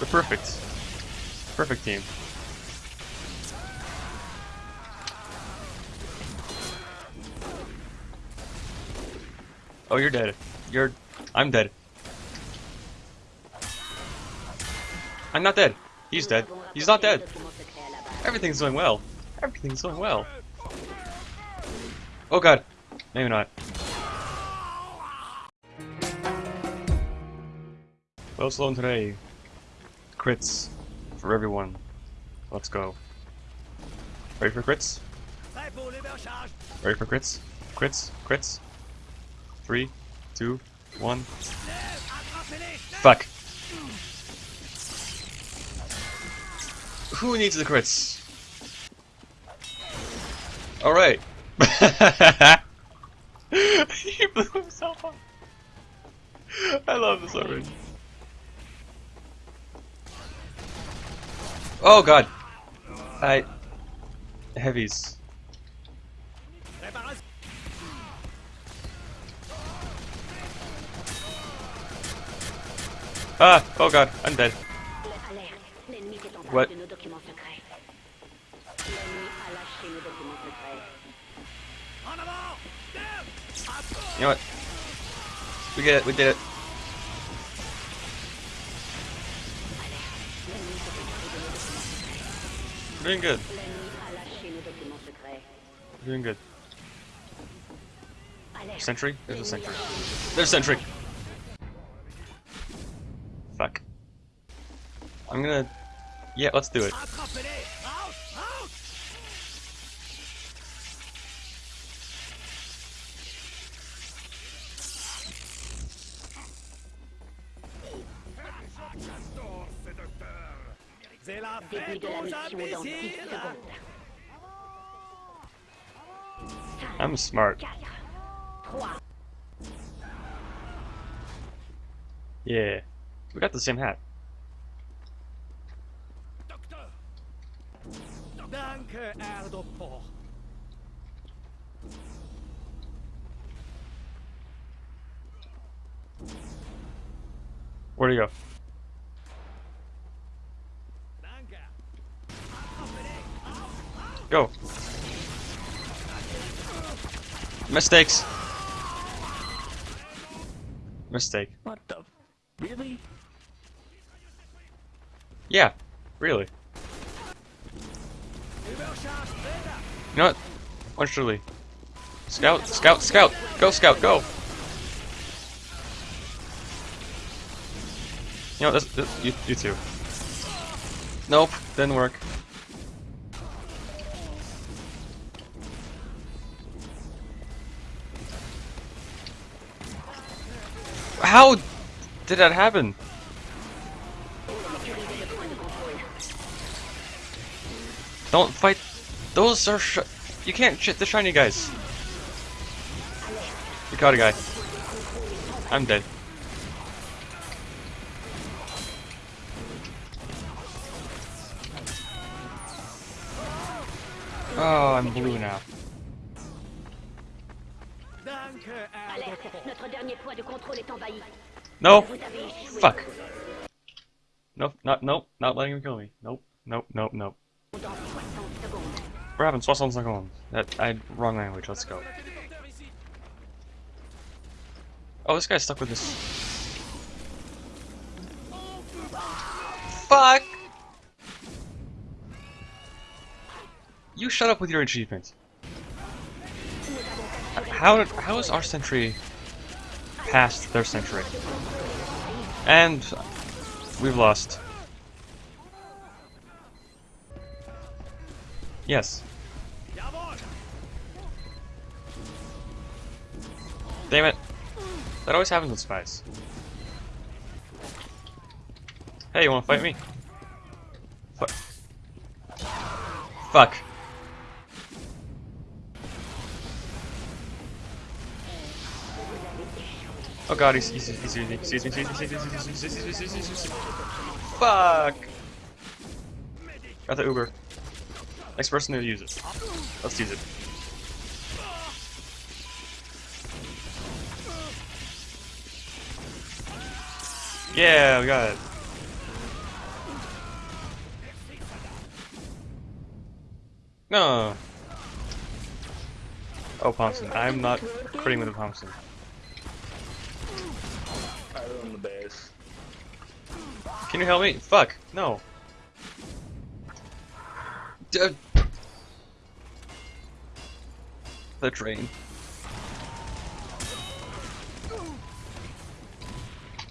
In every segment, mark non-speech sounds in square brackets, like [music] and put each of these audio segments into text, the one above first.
We're perfect. Perfect team. Oh, you're dead. You're... I'm dead. I'm not dead. He's dead. He's not dead. Everything's going well. Everything's going well. Oh god. Maybe not. Well, Sloan today. Crits for everyone. Let's go. Ready for crits? Ready for crits? Crits? Crits? Three, two, one. Fuck. Who needs the crits? Alright. [laughs] he blew himself up. I love this already. Oh god. I... Heavies. Ah! Oh god, I'm dead. What? You know what? We get it, we did it. Doing good. Doing good. Sentry? There's a sentry. There's sentry! Fuck. I'm gonna... Yeah, let's do it. Début de la mission dans 10 secondes. I'm smart. Yeah. We got the same hat. Danke, Herr Where'd he go? Go! Mistakes! Mistake. What the? Really? Yeah, really. You know what? One. Scout, scout, scout! Go, scout, go! You know, this, this, you, you two. Nope, didn't work. How did that happen? Don't fight. Those are you can't shit the shiny guys. We caught a guy. I'm dead. Oh, I'm blue now. Alerte. Notre dernier point de contrôle est envahi. No! Vous avez échoué. Fuck. Nope, not, nope, not letting him kill me. Nope, nope, nope, nope. Dans 60 secondes. We're having 60 seconds. That, I, wrong language, let's go. Oh, this guy's stuck with this. Fuck! You shut up with your achievement. How how is our sentry past their sentry? And we've lost. Yes. Damn it. That always happens with spies. Hey, you wanna fight me? Fuck. Fuck. Oh god, he's he's he's. He's. He's. He's. He's. He's. He's using me. Fuck. Got the Uber. Next person to use it. Let's use it. Yeah, we got it. No. Oh, Thompson. I'm not critting with a Thompson. The. Can you help me? Fuck. No. D uh, the train.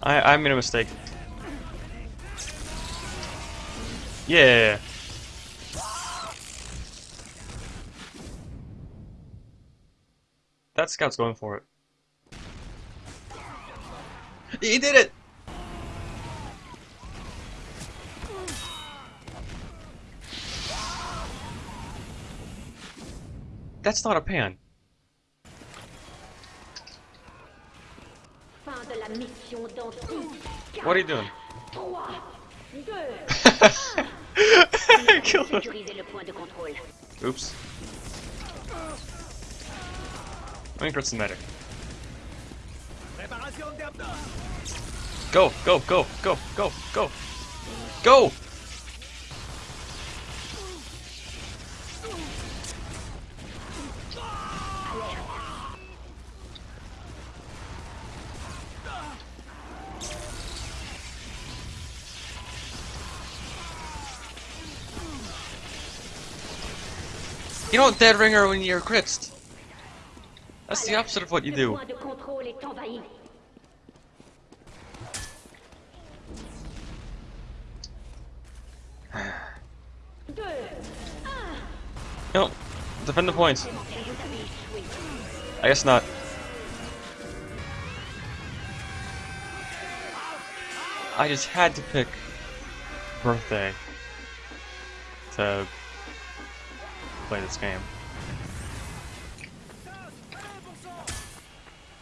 I I made a mistake. Yeah. That scout's going for it. He did it! That's not a pan. Fin de la mission d'anti. What are you doing? 3, 2, Kill him. the le Go, go, go, go, go, go. Go! You don't dead ringer when you're crits. That's the opposite of what you do. point de contrôle est envahi. Deux. No, defend the points. Vous avez échoué. I guess not. I just had to pick birthday to play this game.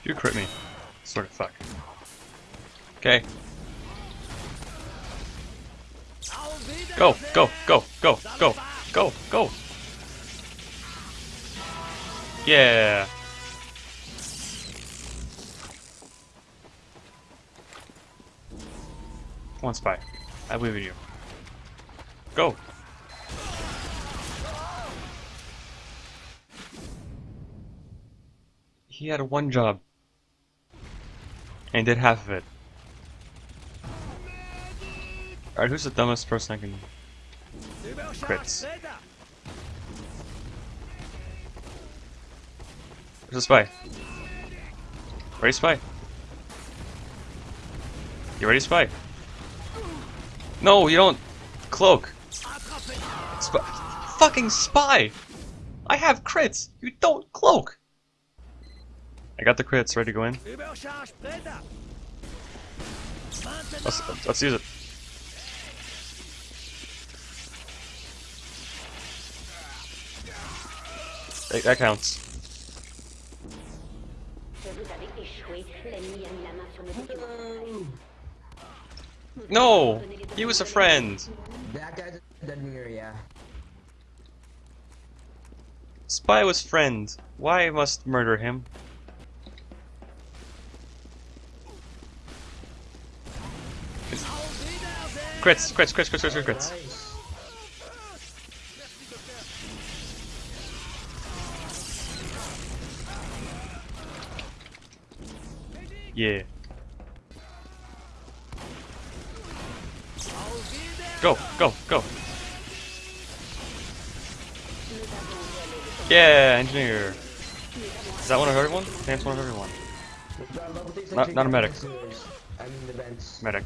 You crit me. Sort of fuck. Okay. Go, go, go, go, go, go, go. Yeah. One spy. I believe in you. Go. He had one job. And did half of it. Alright, who's the dumbest person I can... Crits. Predator. Where's the spy? Ready, spy? You ready, spy? No, you don't. Cloak. Spy. Fucking spy! I have crits. You don't cloak. I got the crits ready to go in. Let's let's use it. That, that counts. No, he was a friend. That guy's a dead mirror, yeah. Spy was friend. Why must murder him? Crits, crits, crits, crits, crits, crits, crits. Yeah. Go, go, go. Yeah, engineer. Is that one of everyone? That's one of everyone. Not- not a medic. Medic.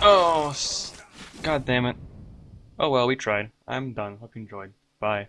Oh, god damn it. Oh well, we tried. I'm done. Hope you enjoyed. Bye.